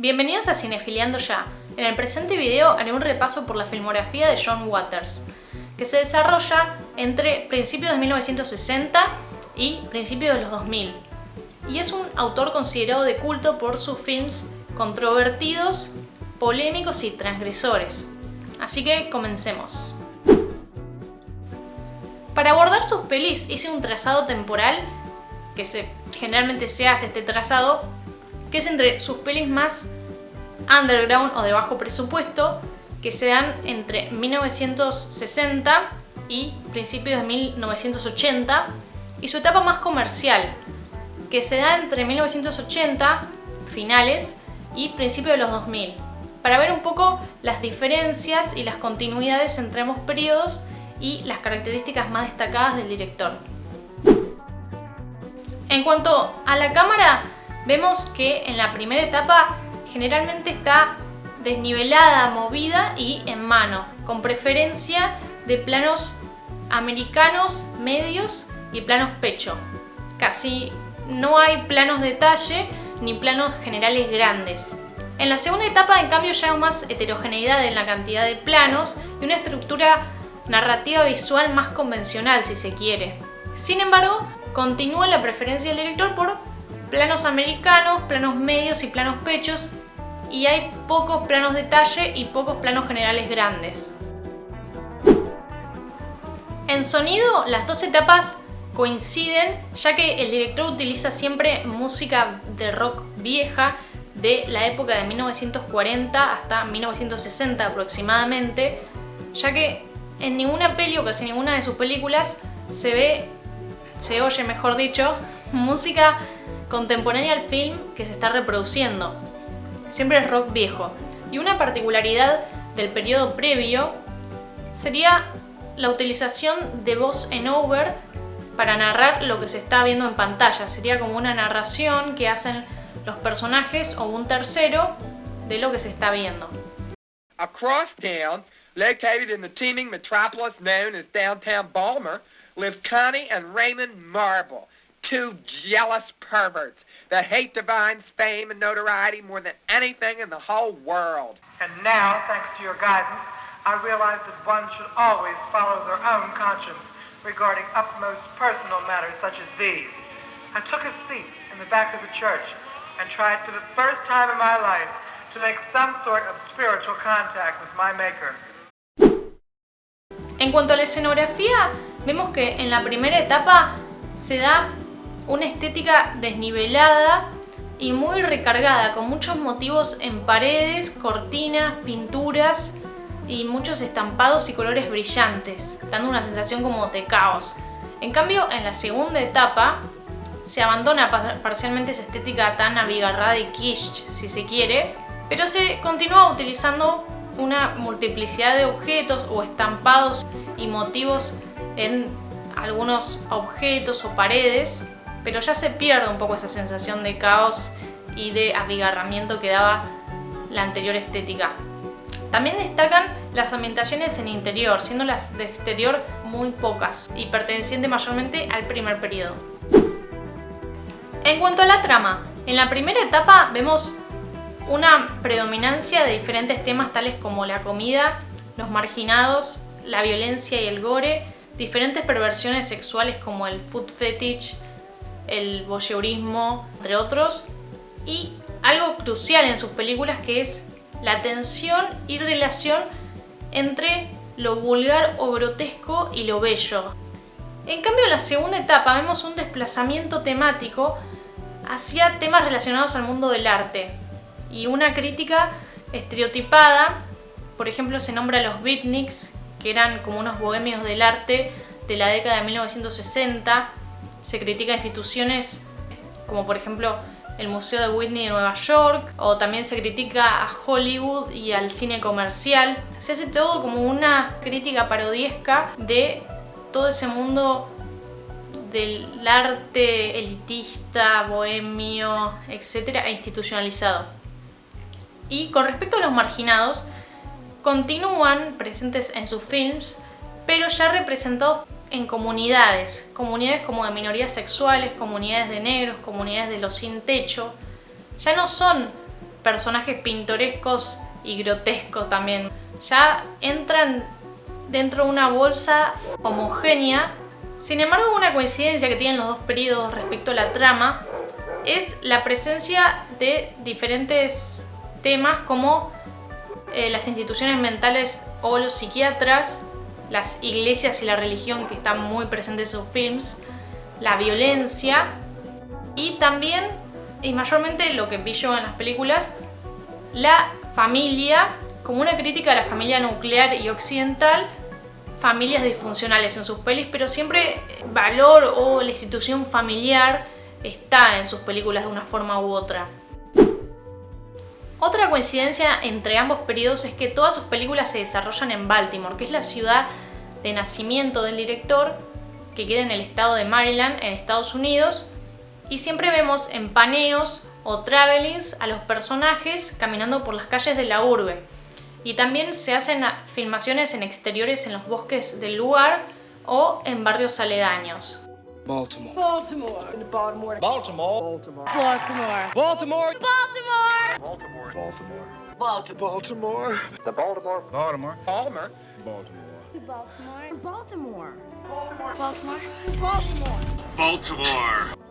Bienvenidos a Cinefiliando Ya. En el presente video haré un repaso por la filmografía de John Waters, que se desarrolla entre principios de 1960 y principios de los 2000. Y es un autor considerado de culto por sus films controvertidos, polémicos y transgresores. Así que comencemos. Para abordar sus pelis hice un trazado temporal, que se, generalmente se hace este trazado, que es entre sus pelis más underground o de bajo presupuesto, que se dan entre 1960 y principios de 1980, y su etapa más comercial, que se da entre 1980, finales, y principios de los 2000, para ver un poco las diferencias y las continuidades entre ambos periodos y las características más destacadas del director. En cuanto a la cámara, vemos que en la primera etapa generalmente está desnivelada, movida y en mano, con preferencia de planos americanos medios y planos pecho. Casi no hay planos detalle ni planos generales grandes. En la segunda etapa, en cambio, ya hay más heterogeneidad en la cantidad de planos y una estructura narrativa visual más convencional, si se quiere. Sin embargo, continúa la preferencia del director por planos americanos, planos medios y planos pechos, y hay pocos planos detalle y pocos planos generales grandes. En sonido, las dos etapas coinciden ya que el director utiliza siempre música de rock vieja de la época de 1940 hasta 1960 aproximadamente, ya que en ninguna peli o casi ninguna de sus películas se ve, se oye mejor dicho, música contemporánea al film que se está reproduciendo. Siempre es rock viejo. Y una particularidad del periodo previo sería la utilización de voz en over para narrar lo que se está viendo en pantalla. Sería como una narración que hacen los personajes o un tercero de lo que se está viendo. Across town, located in the teeming metropolis known as downtown Balmer, live Connie and Raymond Marble, two jealous perverts that hate Divine's fame and notoriety more than anything in the whole world. And now, thanks to your guidance, I realize that one should always follow their own conscience regarding upmost personal matters such as these. I took a seat in the back of the church and tried for the first time in my life to make some sort of spiritual contact with my maker. En cuanto a la escenografía, vemos que en la primera etapa se da una estética desnivelada y muy recargada, con muchos motivos en paredes, cortinas, pinturas, y muchos estampados y colores brillantes, dando una sensación como de caos. En cambio, en la segunda etapa se abandona parcialmente esa estética tan abigarrada y quiche, si se quiere, pero se continúa utilizando una multiplicidad de objetos o estampados y motivos en algunos objetos o paredes, pero ya se pierde un poco esa sensación de caos y de abigarramiento que daba la anterior estética. También destacan las ambientaciones en interior, siendo las de exterior muy pocas y pertenecientes mayormente al primer periodo. En cuanto a la trama, en la primera etapa vemos una predominancia de diferentes temas tales como la comida, los marginados, la violencia y el gore, diferentes perversiones sexuales como el food fetish, el voyeurismo, entre otros, y algo crucial en sus películas que es la tensión y relación entre lo vulgar o grotesco y lo bello. En cambio, en la segunda etapa vemos un desplazamiento temático hacia temas relacionados al mundo del arte y una crítica estereotipada. Por ejemplo, se nombra a los beatniks, que eran como unos bohemios del arte de la década de 1960. Se critica instituciones como por ejemplo el Museo de Whitney de Nueva York, o también se critica a Hollywood y al cine comercial. Se hace todo como una crítica parodiesca de todo ese mundo del arte elitista, bohemio, etcétera, e institucionalizado. Y con respecto a los marginados, continúan presentes en sus films, pero ya representados en comunidades, comunidades como de minorías sexuales, comunidades de negros, comunidades de los sin techo, ya no son personajes pintorescos y grotescos también. Ya entran dentro de una bolsa homogénea. Sin embargo, una coincidencia que tienen los dos periodos respecto a la trama es la presencia de diferentes temas como eh, las instituciones mentales o los psiquiatras, las iglesias y la religión que están muy presentes en sus films, la violencia y también, y mayormente lo que vi yo en las películas, la familia como una crítica a la familia nuclear y occidental, familias disfuncionales en sus pelis, pero siempre valor o la institución familiar está en sus películas de una forma u otra. Otra coincidencia entre ambos periodos es que todas sus películas se desarrollan en Baltimore, que es la ciudad de nacimiento del director, que queda en el estado de Maryland, en Estados Unidos, y siempre vemos en paneos o travelings a los personajes caminando por las calles de la urbe. Y también se hacen filmaciones en exteriores en los bosques del lugar o en barrios aledaños. Baltimore. Baltimore. Baltimore. Baltimore. Baltimore. Baltimore. Baltimore. Baltimore. Baltimore. Baltimore. Baltimore. Baltimore. The Baltimore. Baltimore. Baltimore. Baltimore. Baltimore. Baltimore. Baltimore. Baltimore. Baltimore. Baltimore.